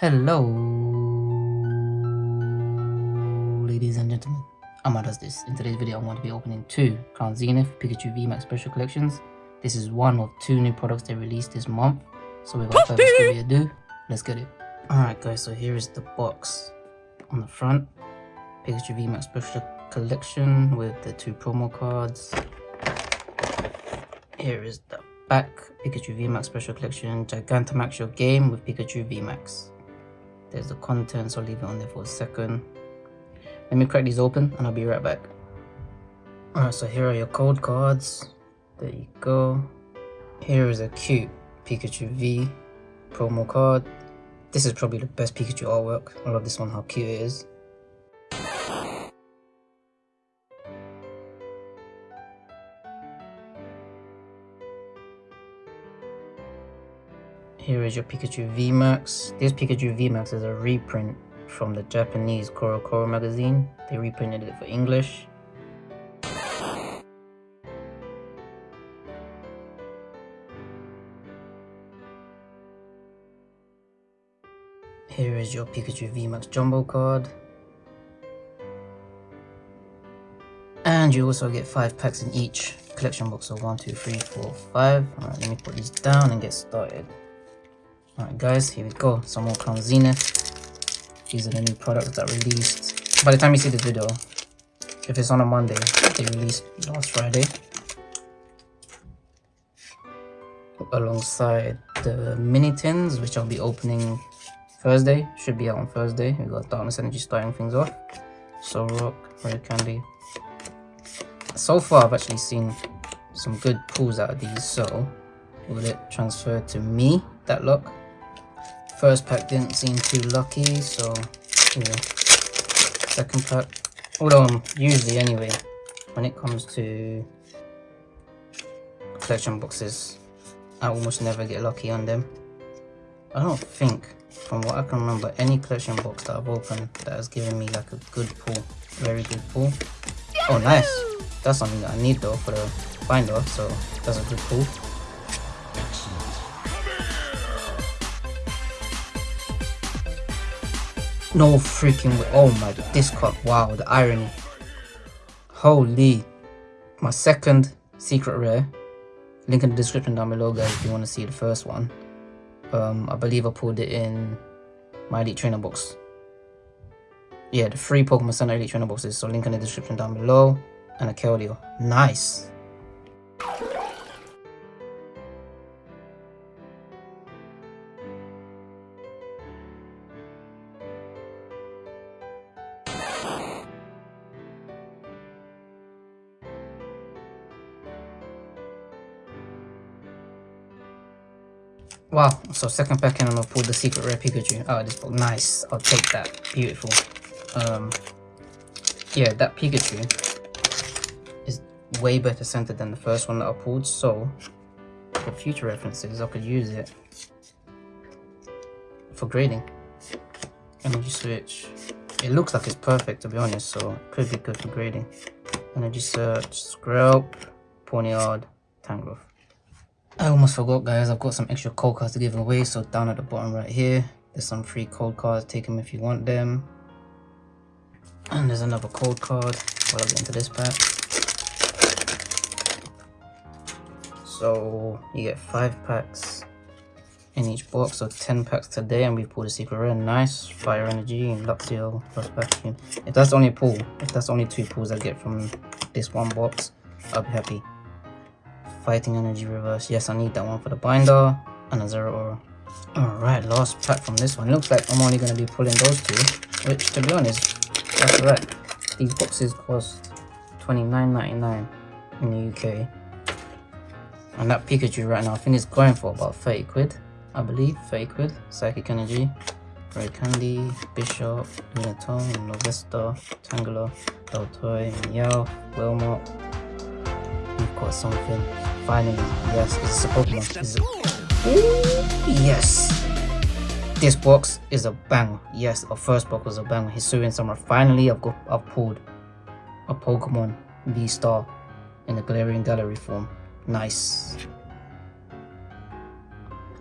Hello, ladies and gentlemen. Amma does this. In today's video, I'm going to be opening two Crown Zenith Pikachu VMAX Special Collections. This is one of two new products they released this month. So without further ado, let's get it. Alright guys, so here is the box on the front. Pikachu VMAX Special Collection with the two promo cards. Here is the back Pikachu VMAX Special Collection Gigantamax Your Game with Pikachu VMAX. There's the contents, I'll leave it on there for a second. Let me crack these open and I'll be right back. Alright, so here are your code cards. There you go. Here is a cute Pikachu V promo card. This is probably the best Pikachu artwork. I love this one, how cute it is. Here is your Pikachu VMAX. This Pikachu VMAX is a reprint from the Japanese CoroCoro magazine. They reprinted it for English. Here is your Pikachu VMAX Jumbo card. And you also get 5 packs in each collection box. So 1, 2, 3, 4, 5. Alright, let me put these down and get started. Alright guys, here we go. Some more Crown Zenith. These are the new products that released. By the time you see the video, if it's on a Monday, they released last Friday. Alongside the mini tins, which I'll be opening Thursday. Should be out on Thursday. We got Darkness Energy starting things off. So Rock, Rare Candy. So far, I've actually seen some good pulls out of these. So, will it transfer to me, that luck? First pack didn't seem too lucky, so yeah. Second pack, although um, usually anyway, when it comes to collection boxes, I almost never get lucky on them. I don't think, from what I can remember, any collection box that I've opened that has given me like a good pull, very good pull. Oh nice, that's something that I need though for the binder, so that's a good pull. No freaking way. Oh my, this card. Wow, the irony. Holy. My second secret rare. Link in the description down below, guys, if you want to see the first one. Um, I believe I pulled it in my Elite Trainer box. Yeah, the free Pokemon Center Elite Trainer boxes. So link in the description down below. And a Keldeo. Nice. Wow, so second pack and I'm gonna pull the secret rare Pikachu of this book. Nice, I'll take that. Beautiful. Um, yeah, that Pikachu is way better centered than the first one that I pulled, so for future references, I could use it for grading. Energy switch. It looks like it's perfect to be honest, so could be good for grading. Energy search, Skrelp, Pawniard, Tangrowth. I almost forgot guys, I've got some extra code cards to give away, so down at the bottom right here, there's some free code cards, take them if you want them. And there's another code card while I get into this pack. So you get 5 packs in each box, so 10 packs today and we pulled a secret rare, nice, Fire Energy and Luxio Lost Vacuum. If that's only a pull, if that's only two pulls I get from this one box, I'll be happy. Fighting Energy Reverse. Yes, I need that one for the binder. And a Zeraora. Alright, last pack from this one. Looks like I'm only going to be pulling those two. Which, to be honest, that's right. These boxes cost $29.99 in the UK. And that Pikachu right now, I think it's going for about 30 quid. I believe, 30 quid. Psychic Energy. Rare Candy, Bisharp, Lunatone, Novesta, Tangela, Daltoy, Meow, Wilmot. We've got something. Finally, yes, it's a Pokemon. It's a... Ooh, yes! This box is a bang. Yes, our first box was a bang. Hisuian Samurott. Finally, I've got I've pulled a Pokemon V-Star in the Galarian Gallery form. Nice.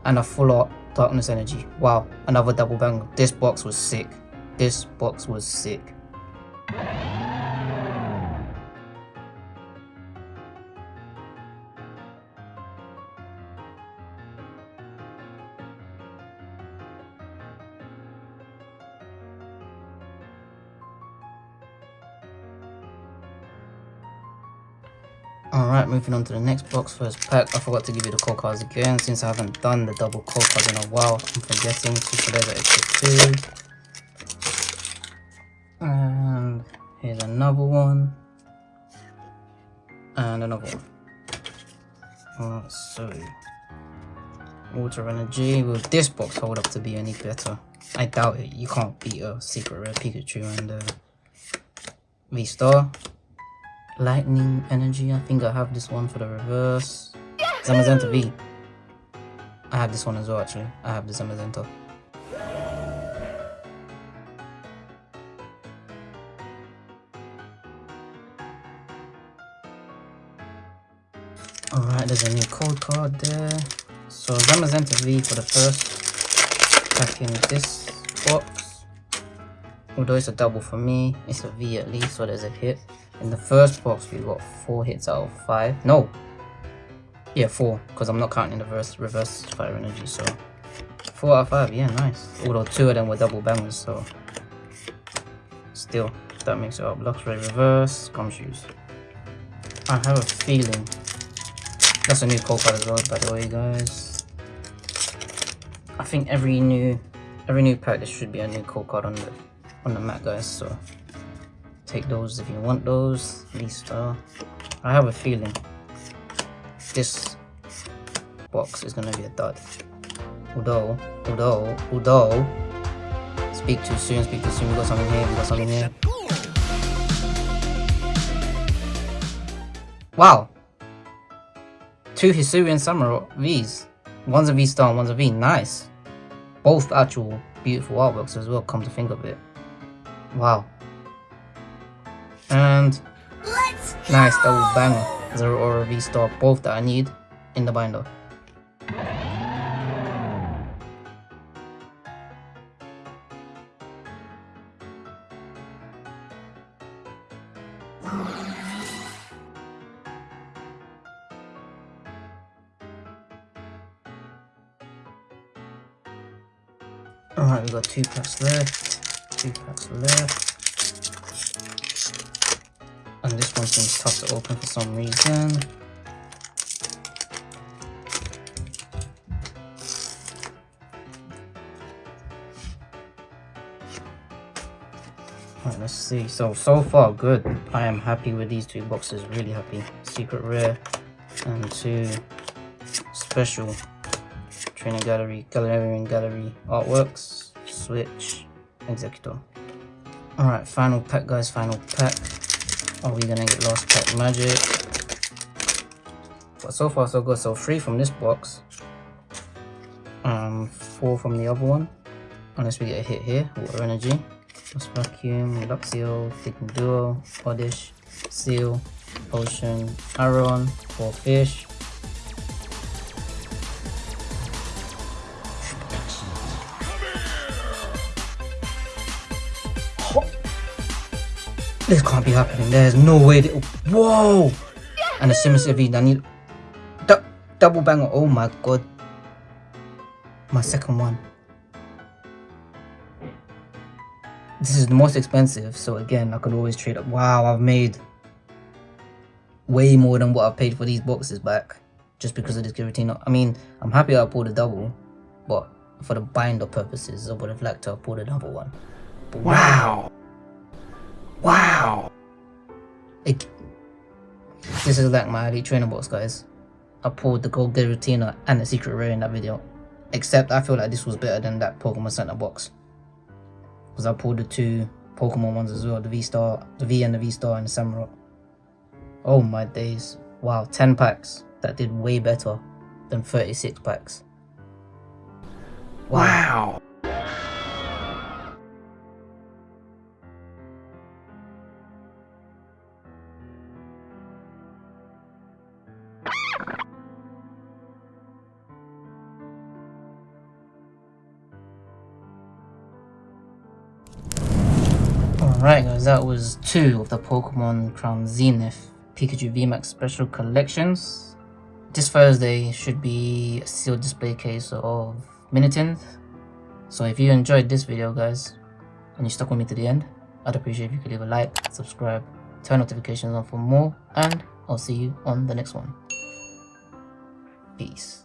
and a full art darkness energy. Wow, another double bang. This box was sick. This box was sick. Alright, moving on to the next box, first pack. I forgot to give you the code cards again, since I haven't done the double code cards in a while. I'm forgetting to leather extra 2. And here's another one. And another one. Alright, so... Water Energy. Will this box hold up to be any better? I doubt it. You can't beat a Secret Rare Pikachu and uh, V-Star lightning energy. I think I have this one for the reverse. Zamazenta V. I have this one as well actually. I have the Zamazenta. Alright, there's a new code card there. So Zamazenta V for the first pack in this box. Although it's a double for me, it's a V at least, so there's a hit. In the first box, we got four hits out of five. No. Yeah, four, because I'm not counting the reverse, reverse fire energy, so. Four out of five, yeah, nice. Although two of them were double bangers, so. Still, that makes it up. Luxray reverse, Gumshoos. I have a feeling. That's a new code card as well, by the way, guys. I think every new, every new pack there should be a new code card on the, on the mat, guys. So take those if you want those. At least uh, I have a feeling this box is gonna be a dud. Although although although speak too soon speak too soon. We got something here we got something here. Wow. Two Hisuian Samurott V's. One's a V star one's a V. Nice. Both actual beautiful artworks as well come to think of it wow and nice double banger. Zeraora V Star, both that I need in the binder. Alright, we've got two packs left. Two packs left. And this one seems tough to open for some reason. Alright, let's see. So, so far good. I am happy with these two boxes, really happy. Secret Rare and two special Trainer Gallery, Galarian Gallery artworks, Switch, Exeggutor. Alright, final pack guys, final pack. Are we gonna get Lost Pack Magic? But so far so good. So three from this box. Um, four from the other one. Unless we get a hit here. Water Energy. Lost Vacuum, Luxio, Thicken Duo, Oddish, Seal, Potion, Aron, Four Fish, This can't be happening. There's no way. That, whoa! And a Simmons V. I need double banger. Oh my god. My second one. This is the most expensive, so again, I could always trade up. Wow, I've made way more than what I've paid for these boxes back just because of this Giratina. I mean, I'm happy I pulled a double, but for the binder purposes, I would have liked to have pulled another one. But wow! Wow! It, this is like my elite trainer box, guys. I pulled the gold Giratina and the secret rare in that video. Except I feel like this was better than that Pokemon Center box. Because I pulled the two Pokemon ones as well, the V-Star, the V and the V-Star and the Samurott. Oh my days. Wow, 10 packs. That did way better than 36 packs. wow. Alright guys, that was two of the Pokemon Crown Zenith Pikachu VMAX Special Collections. This Thursday should be a sealed display case of Minitins. So if you enjoyed this video guys, and you stuck with me to the end, I'd appreciate if you could leave a like, subscribe, turn notifications on for more, and I'll see you on the next one. Peace.